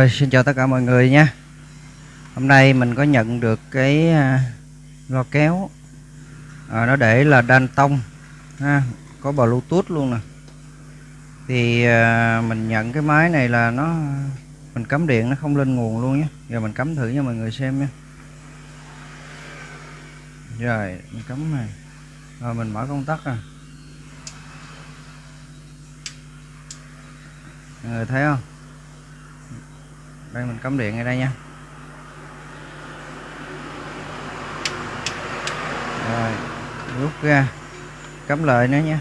Rồi xin chào tất cả mọi người nha. Hôm nay mình có nhận được cái à, lo kéo. À, Nó để là đan tông ha, Có bluetooth luôn nè. Thì à, mình nhận cái máy này là nó Mình cắm điện nó không lên nguồn luôn nhé. Giờ mình cắm thử cho mọi người xem nha. Rồi mình cắm này. Rồi mình mở công tắc à Mọi người thấy không? Đây, mình cắm điện ngay đây nha. Rồi, rút ra. Cắm lời nữa nha.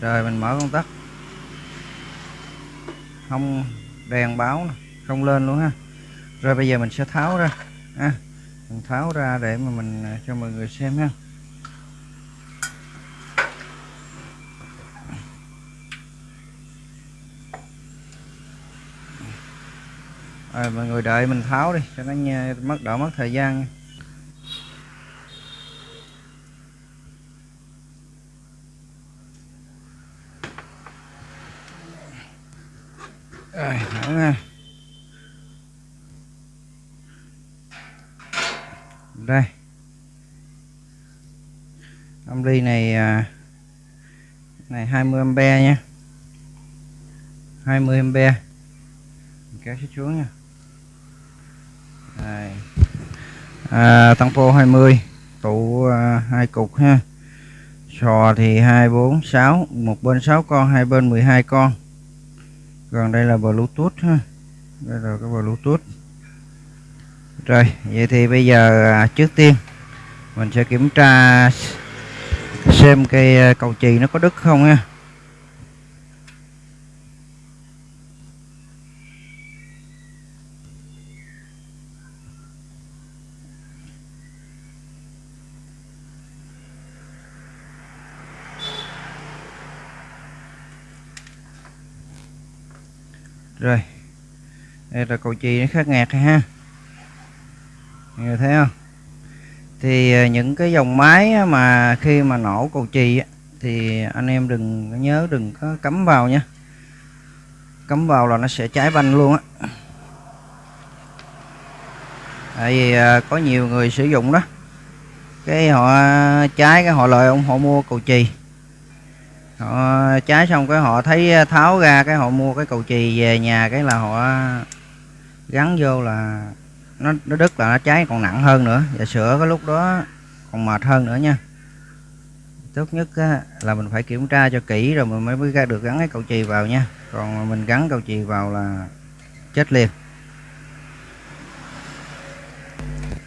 Rồi, mình mở công tắc. Không, đèn báo không lên luôn ha. Rồi, bây giờ mình sẽ tháo ra. Ha mình tháo ra để mà mình à, cho mọi người xem ha. Rồi mọi người đợi mình tháo đi cho nó nha, mất đỡ mất thời gian. Nha. rồi tháo nha đây. Âm ly này à, này 20 ampe nha. 20 ampe. Kéo xuống nha đây. À, tăng phô 20 tụ à, hai cục ha. Sò thì 246 một bên 6 con hai bên 12 con. Còn đây là bluetooth ha. Đây là cái bluetooth. Rồi vậy thì bây giờ à, trước tiên mình sẽ kiểm tra xem cây à, cầu chì nó có đứt không nha rồi. Đây là cầu chì nó khác ngạt ha. Người thấy không? Thì à, những cái dòng máy mà khi mà nổ cầu chì thì anh em đừng nhớ, đừng có cắm vào nha. Cắm vào là nó sẽ cháy banh luôn á. Tại vì à, có nhiều người sử dụng đó. Cái họ à, cháy, cái họ lời ông, họ mua cầu chì họ trái xong cái họ thấy ờ, tháo ra cái họ mua cái cầu chì về nhà cái là họ gắn vô là nó nó đứt là nó cháy còn nặng hơn nữa. Và sửa cái lúc đó còn mệt hơn nữa nha. Tốt nhất á, là mình phải kiểm tra cho kỹ rồi mình mới mới ra được gắn cái cầu chì vào nha. Còn mình gắn cầu chì vào là chết liền.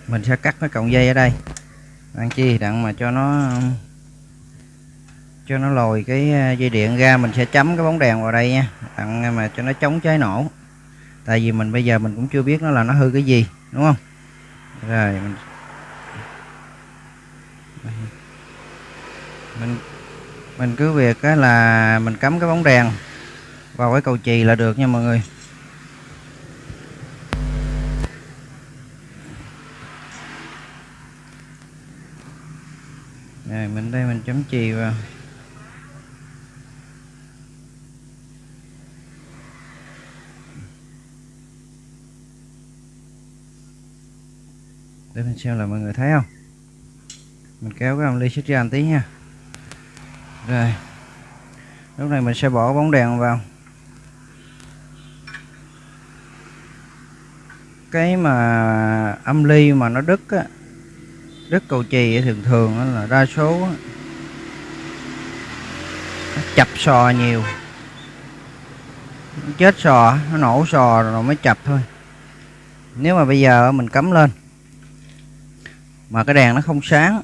Mình sẽ cắt cái cọng dây ở đây. Đặng chi đặng mà cho nó cho nó lồi cái à, dây điện ra, mình sẽ chấm cái bóng đèn vào đây nha. Đặng à, mà cho nó chống cháy nổ. Tại vì mình bây giờ mình cũng chưa biết nó là nó hư cái gì, đúng không? Rồi, mình mình mình cứ việc cái là mình cắm cái bóng đèn vào cái cầu chì là được nha mọi người. Rồi, mình đây mình chấm chì vào. Để mình xem là mọi người thấy không? Mình kéo cái ly xích ra một tí nha. Rồi. Lúc này mình sẽ bỏ bóng đèn vào. Cái mà âm ly mà nó đứt á, đứt cầu chì thường thường là đa số nó chập sò nhiều. Chết sò, nó nổ sò rồi mới chập thôi. Nếu mà bây giờ mình cắm lên mà cái đèn nó không sáng.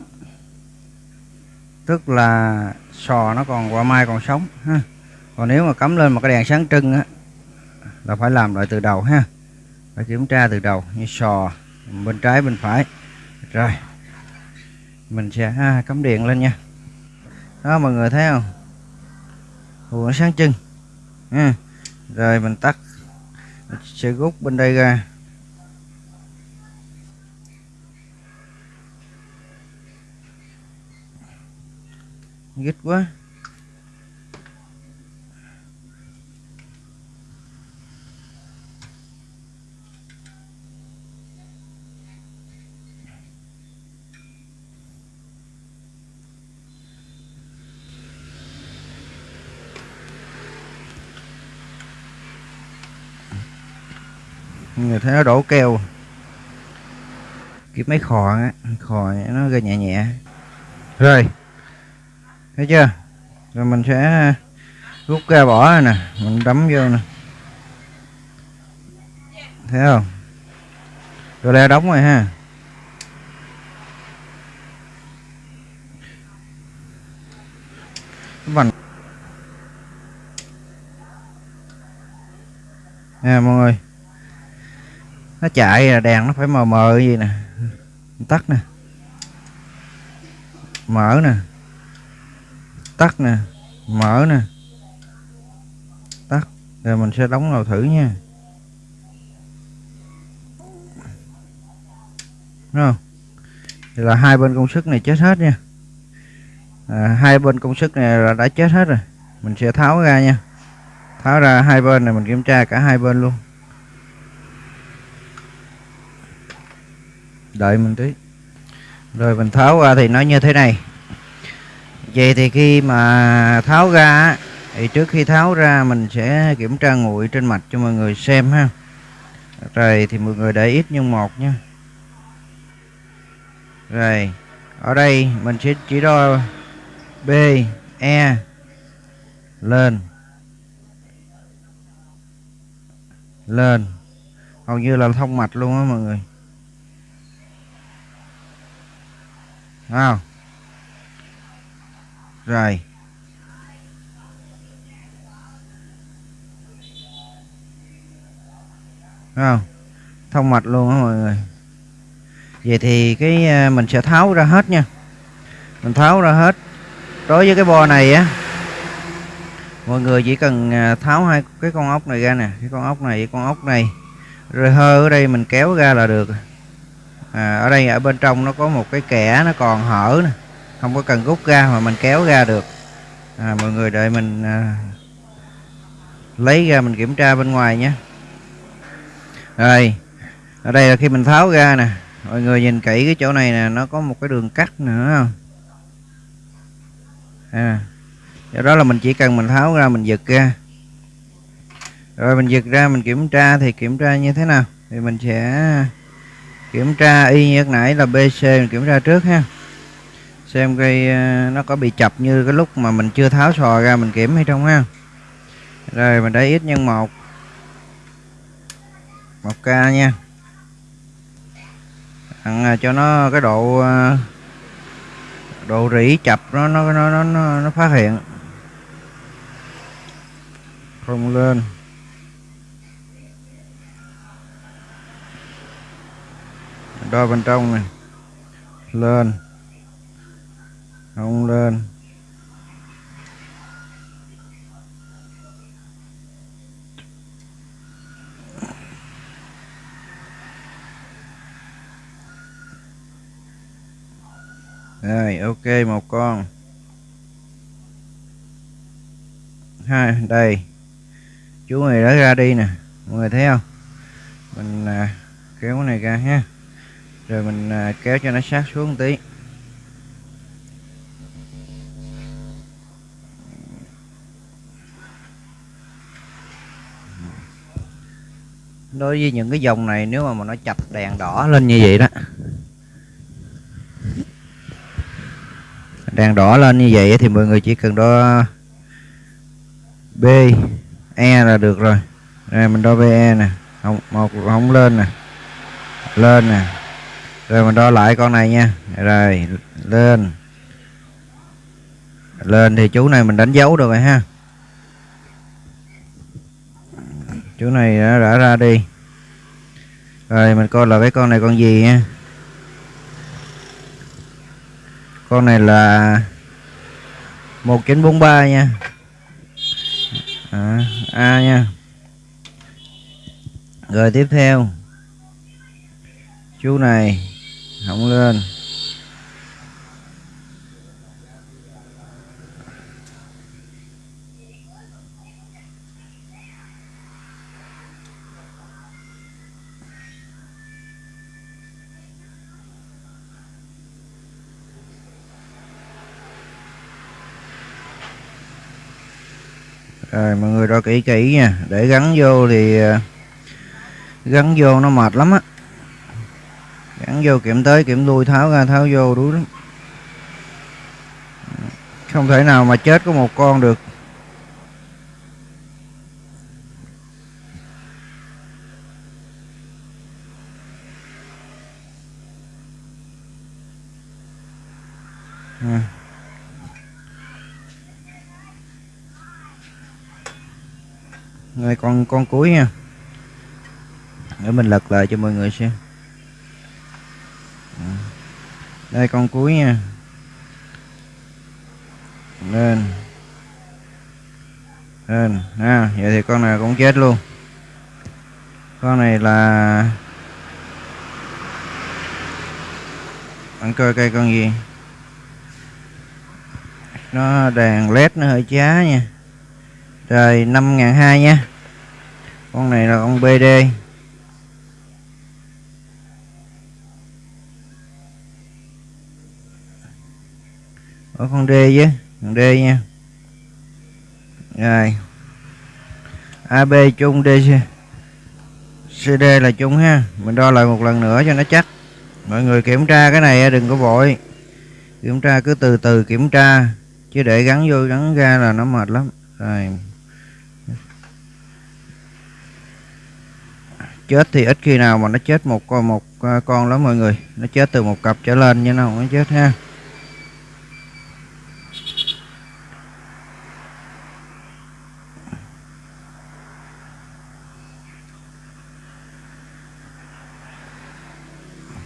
Tức là sò nó còn qua mai còn sống ha. Còn nếu mà cắm lên mà cái đèn sáng trưng á là phải làm lại từ đầu ha. Phải kiểm tra từ đầu như sò bên trái bên phải. Rồi mình sẽ ha, cắm điện lên nha. Đó mọi người thấy không? Ủa, nó sáng trưng ha. rồi mình tắt mình sẽ rút bên đây ra. ghét quá. Người thấy nó đổ keo. Kiếm máy khò á, khò nó gây nhẹ nhẹ. Rồi thấy chưa? Rồi mình sẽ ờ, rút ra bỏ này nè. Mình đấm vô nè. Thấy không? Rồi le đóng rồi ha. Vành nè, mọi người. Nó chạy là đèn nó phải mờ mờ gì nè. Tắt nè. Mở nè tắt nè mở nè. Tắt rồi mình sẽ đóng vào thử nha. Đúng không? Thì là hai bên công suất này chết hết nha. À, hai bên công suất này là đã chết hết rồi. Mình sẽ tháo ra nha. Tháo ra hai bên này mình kiểm tra cả hai bên luôn. Đợi mình tí. Rồi mình tháo ra thì nó như thế này vậy thì khi mà tháo ra thì trước khi tháo ra mình sẽ kiểm tra nguội trên mạch cho mọi người xem ha. Rồi thì mọi người để ít nhưng một nha. Rồi, ở đây mình sẽ chỉ đo B E lên. Lên. Hầu như là thông mạch luôn á mọi người. Không rồi. Không? Thông mạch luôn á mọi người. Vậy thì cái à, mình sẽ tháo ra hết nha. Mình tháo ra hết. Đối với cái bo này á mọi người chỉ cần à, tháo hai cái con ốc này ra nè. Cái con ốc này con ốc này. Rồi hơ ở đây mình kéo ra là được. À, ở đây ở bên trong nó có một cái kẻ nó còn hở nè không có cần rút ra mà mình kéo ra được. À, mọi người đợi mình à, lấy ra mình kiểm tra bên ngoài nhé. Rồi ở đây là khi mình tháo ra nè mọi người nhìn kỹ cái chỗ này nè nó có một cái đường cắt nữa không? À do đó là mình chỉ cần mình tháo ra mình giật ra. Rồi mình giật ra mình kiểm tra thì kiểm tra như thế nào? Thì mình sẽ kiểm tra y như nãy là BC mình kiểm tra trước ha xem cây ờ, nó có bị chập như cái lúc mà mình chưa tháo sò ra mình kiểm hay không ha. Rồi mình để ít nhân một. Một k nha. À, cho nó cái độ ờ, độ rỉ chập nó nó nó nó nó phát hiện. Không lên. Đo bên trong này. Lên không lên. Rồi ok một con. Hai đây. Chú này đã ra đi nè. Mọi người thấy không? Mình à, kéo cái này ra ha. Rồi mình à, kéo cho nó sát xuống một tí. Đối với những cái dòng này, nếu mà mà nó chập đèn đỏ lên như vậy đó, đèn đỏ lên như vậy thì mọi người chỉ cần đo B E là được rồi. Đây, mình đo BE nè. Không, một không lên nè. Lên nè. Rồi mình đo lại con này nha. Rồi, lên. Lên thì chú này mình đánh dấu được rồi ha. Chú này à, đã, đã ra đi. Rồi mình coi là cái con này con gì nha con này là 1943 nha. À, A nha. Rồi tiếp theo. Chú này không lên. Rồi, mọi người đo kỹ kỹ nha. Để gắn vô thì ờ, gắn vô nó mệt lắm á. Gắn vô kiểm tới, kiểm lui, tháo ra, tháo vô, đuối lắm. Không thể nào mà chết có một con được à. Rồi con cuối nha. Để mình lật lại cho mọi người xem. Đây, con cuối nha. Lên. Lên. Ha vậy thì con này cũng chết luôn. Con này là bạn coi cây con gì. Nó đèn led nó hơi chá nha. Rồi, năm ngàn hai nha con này là con BD ở con D chứ, con D nha. Rồi. AB chung DC CD là chung ha. Mình đo lại một lần nữa cho nó chắc. Mọi người kiểm tra cái này đừng có vội. Kiểm tra cứ từ từ kiểm tra, chứ để gắn vô gắn ra là nó mệt lắm. Rồi. Chết thì ít khi nào mà nó chết một con một à, con lắm mọi người. Nó chết từ một cặp trở lên như nó không nó chết ha.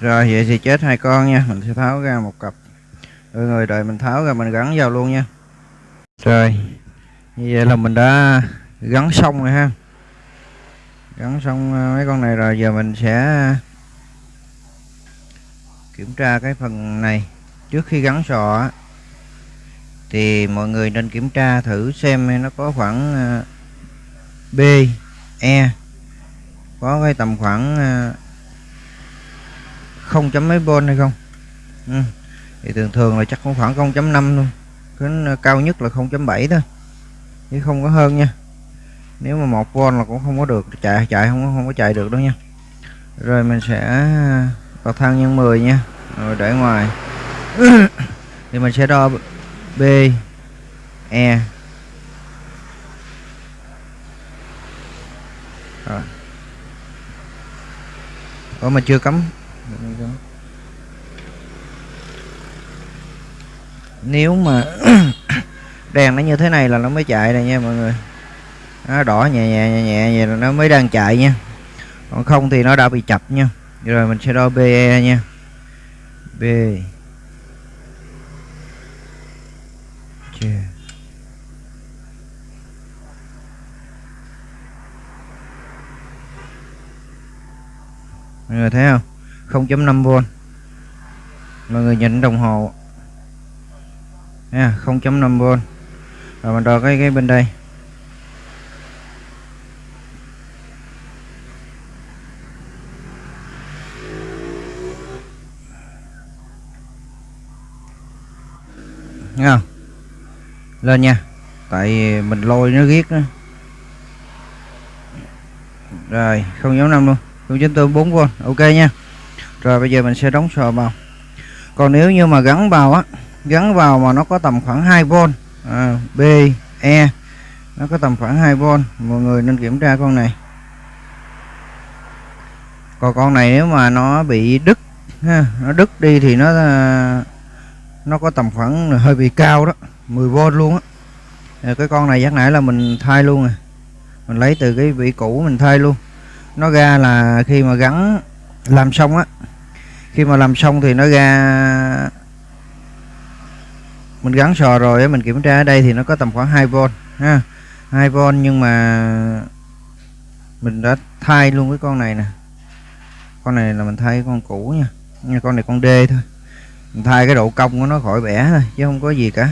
Rồi, vậy thì chết hai con nha. Mình sẽ tháo ra một cặp. Mọi người đợi mình tháo ra mình gắn vào luôn nha. Rồi, như vậy là mình đã gắn xong rồi ha gắn xong ờ, mấy con này rồi, giờ mình sẽ ờ, kiểm tra cái phần này. Trước khi gắn sọ thì mọi người nên kiểm tra thử xem nó có khoảng ờ, B E có cái tầm khoảng không chấm mấy volt hay không? Ừ. thì thường thường là chắc cũng khoảng 0.5 luôn. Cái cao nhất là 0.7 thôi, chứ không có hơn nha nếu mà một volt là cũng không có được, chạy chạy không không có chạy được đâu nha. Rồi mình sẽ à, bật thang nhân 10 nha. Rồi để ngoài. Thì mình sẽ đo B E. Rồi. Ủa, mà chưa cấm nếu mà đèn nó như thế này là nó mới chạy này nha mọi người nó đỏ nhẹ nhẹ nhẹ nhẹ, vậy là nó mới đang chạy nha. Còn không thì nó đã bị chập nha. Rồi mình sẽ đo BE nha. B yeah. mọi người thấy không? 0.5V mọi người nhìn đồng hồ. Nha 0.5V rồi mình đo cái cái bên đây. Lên nha. Tại mình lôi nó ghét đó Rồi không giống năm luôn. Không chính tôi 4V Ok nha. Rồi bây giờ mình sẽ đóng sò vào. Còn nếu như mà gắn vào á Gắn vào mà nó có tầm khoảng 2V à, B, E Nó có tầm khoảng 2V Mọi người nên kiểm tra con này. Còn con này nếu mà nó bị đứt ha, Nó đứt đi thì nó à, nó có tầm khoảng hơi bị cao đó. 10V luôn á. Cái con này chắc nãy là mình thay luôn à mình lấy từ cái vị cũ mình thay luôn. Nó ra là khi mà gắn làm xong á. Khi mà làm xong thì nó ra, mình gắn sò rồi mình kiểm tra ở đây thì nó có tầm khoảng 2V ha. 2V nhưng mà mình đã thay luôn cái con này nè. Con này là mình thay con cũ nha. Con này con D thôi. Thay cái độ cong của nó khỏi bẻ thôi, chứ không có gì cả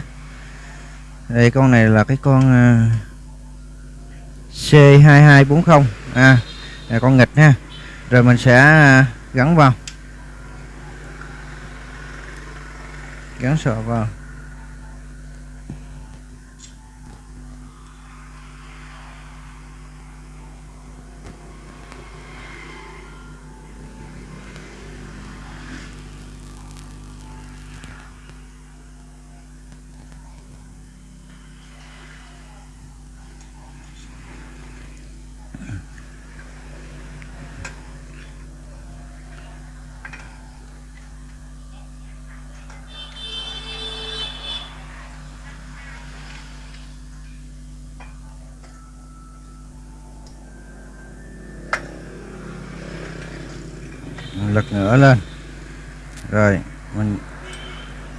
đây, con này là cái con ờ, C2240 à là con nghịch ha. Rồi mình sẽ ờ, gắn vào. Gắn sọ vào. Lật ngửa lên. Rồi, mình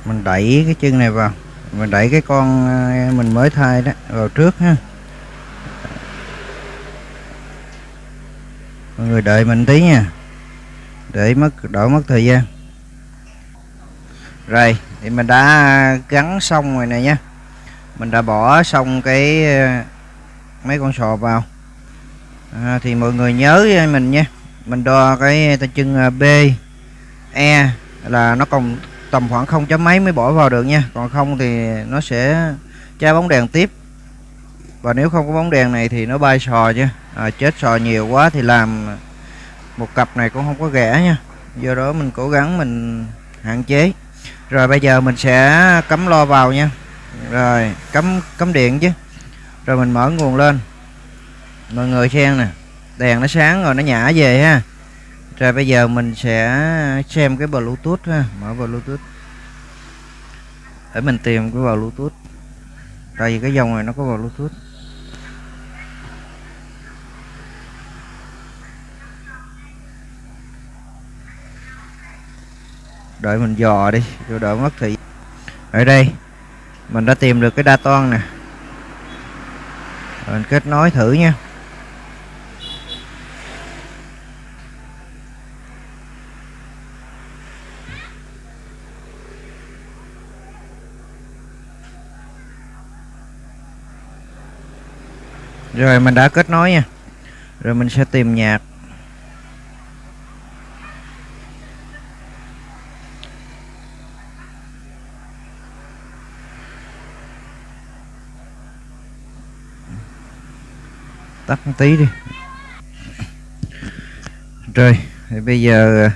mình đẩy cái chân này vào. Mình đẩy cái con à, mình mới thay đó vào trước ha. Người đợi mình tí nha. Để mất đỡ mất thời gian. Rồi thì mình đã gắn xong rồi này nhé mình đã bỏ xong cái ờ, mấy con sò vào. À, thì mọi người nhớ mình nha. Mình đo cái tay chân ờ, B E là nó còn tầm khoảng không chấm mấy mới bỏ vào được nha. Còn không thì nó sẽ tra bóng đèn tiếp. Và nếu không có bóng đèn này thì nó bay sò chứ. À, chết sò nhiều quá thì làm một cặp này cũng không có rẻ nha. Do đó mình cố gắng mình hạn chế. Rồi bây giờ mình sẽ cắm lo vào nha. Rồi, cắm cắm điện chứ. Rồi mình mở nguồn lên. Mọi người xem nè. Đèn nó sáng rồi, nó nhả về ha. Rồi bây giờ mình sẽ xem cái bluetooth ha. Mở bluetooth. Để mình tìm cái bluetooth. Tại vì cái dòng này nó có bluetooth. Đợi mình dò đi cho đỡ mất thì ở đây, mình đã tìm được cái đa toan nè. Mình kết nối thử nha. Rồi mình đã kết nối nha. Rồi mình sẽ tìm nhạc. Tắt một tí đi. Rồi thì bây giờ ờ,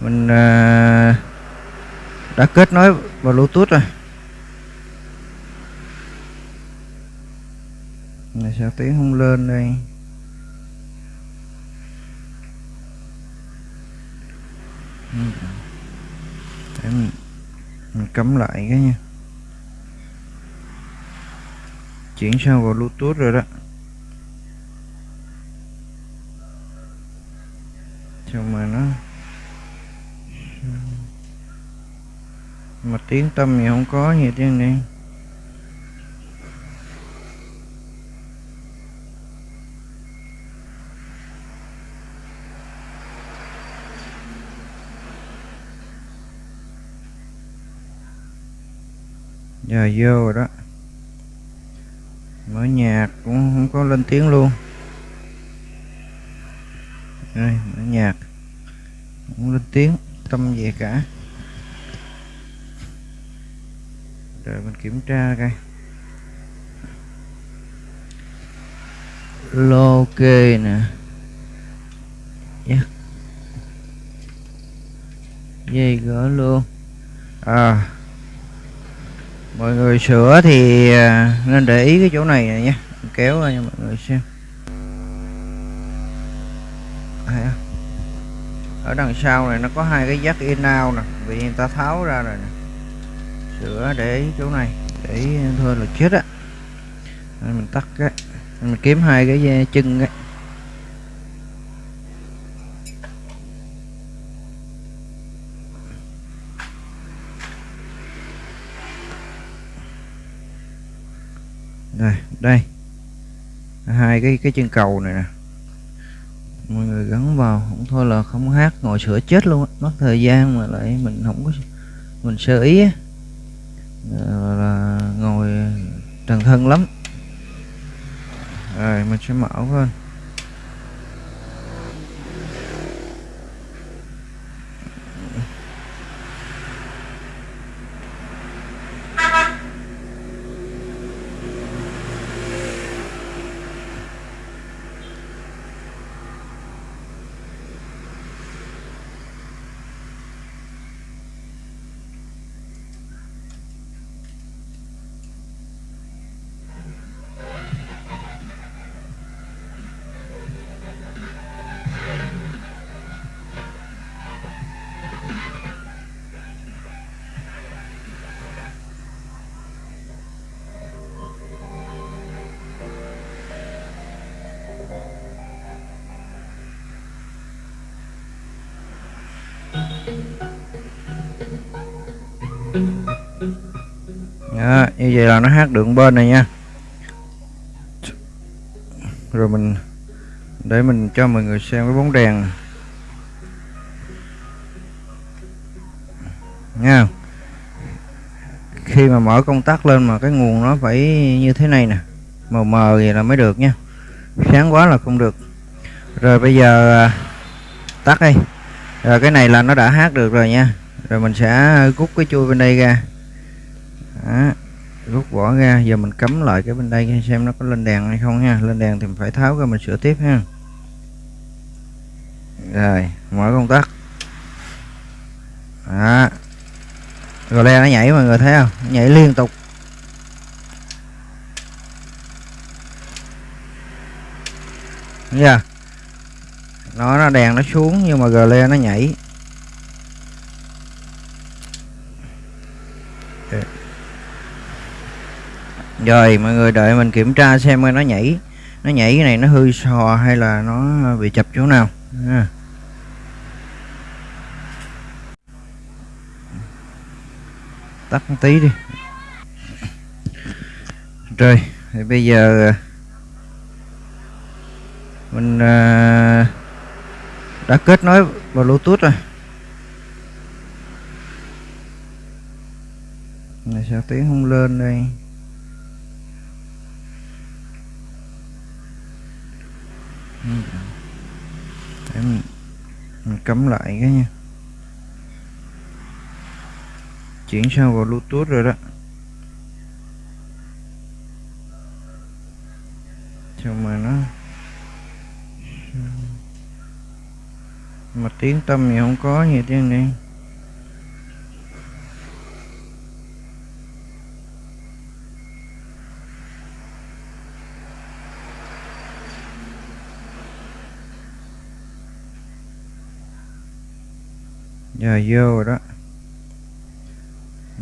mình ờ, đã kết nối vào bluetooth rồi. Này sao tiếng không lên đây? Ừ. Để mình, mình cấm lại cái nha chuyển sang vào bluetooth rồi đó. Xong mà nó mà tiếng tâm thì không có gì tiếng này giờ vô rồi đó mở nhạc cũng không có lên tiếng luôn. Đây mở nhạc cũng lên tiếng, tâm gì cả. Rồi mình kiểm tra coi. Lô kê nè. Yeah. dây gỡ luôn. À mọi người sửa thì à, nên để ý cái chỗ này này nhé kéo ra cho mọi người xem. Ở đằng sau này nó có hai cái jack in out nè, vì người ta tháo ra rồi nè. Sửa để ý chỗ này, để ý thôi là chết á. Mình tắt cái, mình kiếm hai cái à, chân ấy đây. Hai cái cái chân cầu này nè. Mọi người gắn vào không thôi là không hát ngồi sửa chết luôn mất thời gian mà lại mình không có mình sơ ý á. Là, là ngồi trần thân lắm. Rồi mình sẽ mở lên. Đó, như vậy là nó hát được bên này nha. Rồi mình để mình cho mọi người xem cái bóng đèn. Nha. Khi mà mở công tắc lên mà cái nguồn nó phải như thế này nè mờ mờ vậy là mới được nha. Sáng quá là không được. Rồi bây giờ à, tắt đi. Rồi cái này là nó đã hát được rồi nha rồi mình sẽ à, rút cái chui bên đây ra. Đó, rút vỏ ra. Giờ mình cấm lại cái bên đây xem nó có lên đèn hay không nha lên đèn thì mình phải tháo ra mình sửa tiếp ha. Rồi mở công tắc. Đó. Rồi le nó nhảy mọi người thấy không? Nó nhảy liên tục. Nha nó nó đèn nó xuống nhưng mà gờ le nó nhảy. Rồi mọi người đợi mình kiểm tra xem nó nhảy. Nó nhảy cái này nó hư sò hay là nó bị chập chỗ nào. À. tắt một tí đi. Rồi thì bây giờ ờ, mình à, đã kết nối vào bluetooth rồi. Này sao tiếng không lên đây? Để mình, mình cắm lại cái nha. Chuyển sang vào bluetooth rồi đó. Xong mà nó mà tiếng tâm thì không có gì tiếng này giờ vô rồi đó.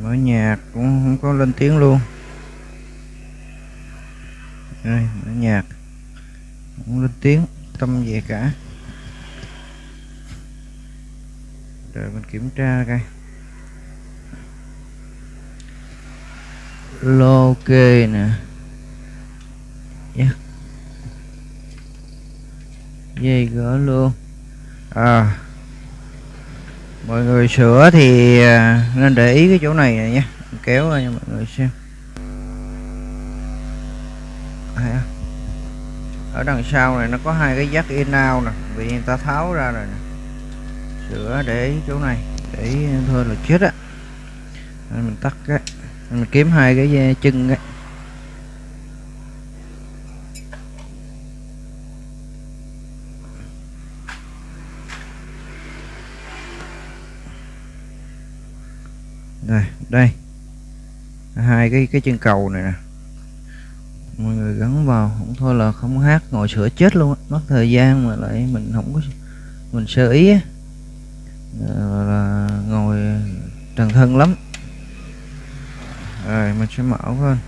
Mở nhạc cũng không có lên tiếng luôn. Đây, mở nhạc. Không lên tiếng, tâm về cả. Rồi mình kiểm tra coi. Lô kê nè. Yeah. dây gỡ luôn. À mọi người sửa thì à, nên để ý cái chỗ này này nhé kéo ra cho mọi người xem. Ở đằng sau này nó có hai cái jack in out nè, vì người ta tháo ra rồi nè. Sửa để ý chỗ này, để ý thôi là chết á. Mình tắt cái, mình kiếm hai cái à, chân ấy đây. Hai cái cái chân cầu này nè. Mọi người gắn vào, không thôi là không hát, ngồi sửa chết luôn mất thời gian mà lại mình không có, mình sơ ý á. Là ngồi trần thân lắm. Rồi, mình sẽ mở lên.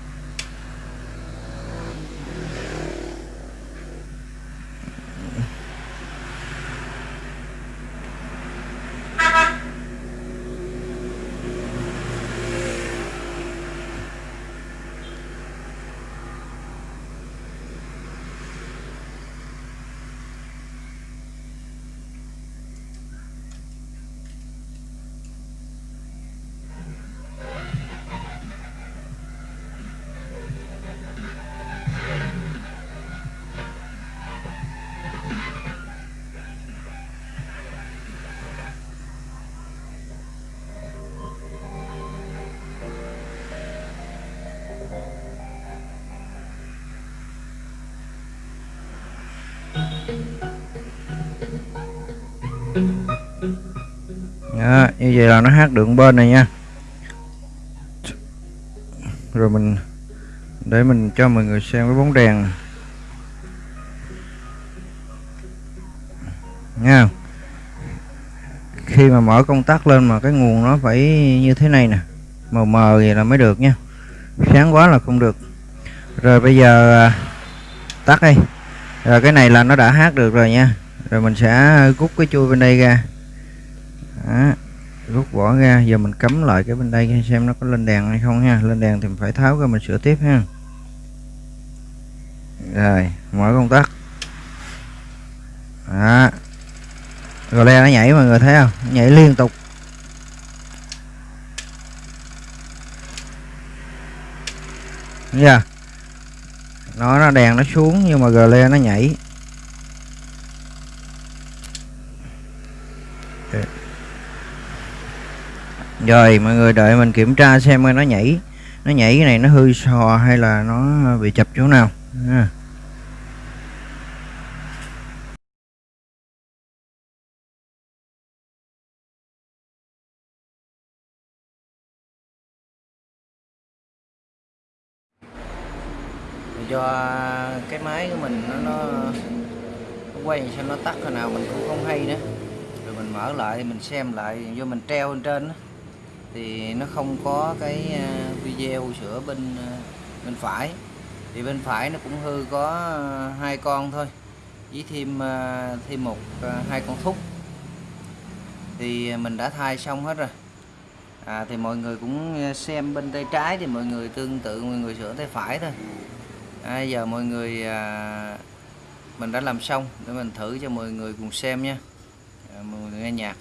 Như vậy là nó hát được bên này nha. Rồi mình để mình cho mọi người xem cái bóng đèn. Nha. Khi mà mở công tắc lên mà cái nguồn nó phải như thế này nè. Mờ mờ vậy là mới được nha. Sáng quá là không được. Rồi bây giờ à, tắt đi. Rồi cái này là nó đã hát được rồi nha. Rồi mình sẽ rút cái chui bên đây ra. Đó rút vỏ ra, giờ mình cấm lại cái bên đây xem nó có lên đèn hay không ha. Lên đèn thì mình phải tháo ra mình sửa tiếp ha. Rồi, mở công tắc. Đó. Rồi le nó nhảy mọi người thấy không? Nó nhảy liên tục. Nha yeah. nó nó đèn nó xuống nhưng mà gờ le nó nhảy. Rồi mọi người đợi mình kiểm tra xem coi nó nhảy. Nó nhảy cái này nó hư sò hay là nó bị chập chỗ nào. À. do cái máy của mình nó, nó, nó quay sao nó tắt hồi nào mình cũng không hay nữa. Rồi mình mở lại mình xem lại do mình treo lên trên đó, thì nó không có cái ờ, video sửa bên ờ, bên phải. Thì bên phải nó cũng hư có ờ, hai con thôi với thêm thêm một hai con thúc. Thì mình đã thay xong hết rồi. À, thì mọi người cũng xem bên tay trái thì mọi người tương tự mọi người sửa tay phải thôi. À, giờ mọi người à, mình đã làm xong để mình thử cho mọi người cùng xem nha. À, mọi người nghe nhạc.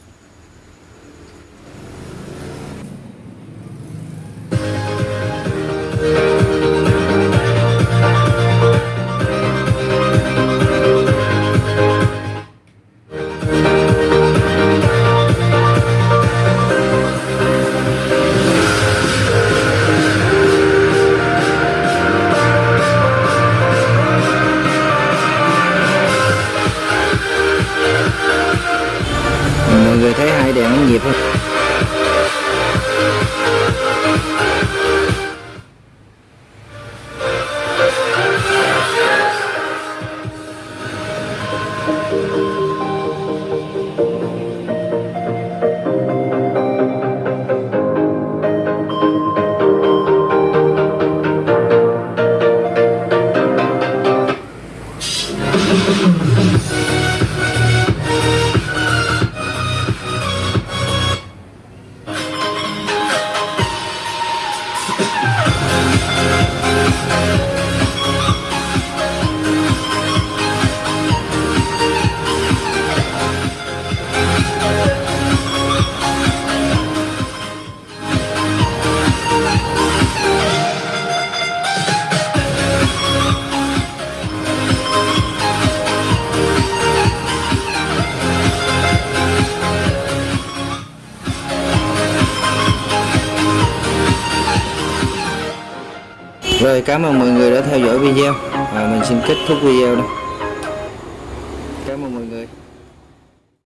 Cảm ơn mọi người đã theo dõi video và mình xin kết thúc video đây.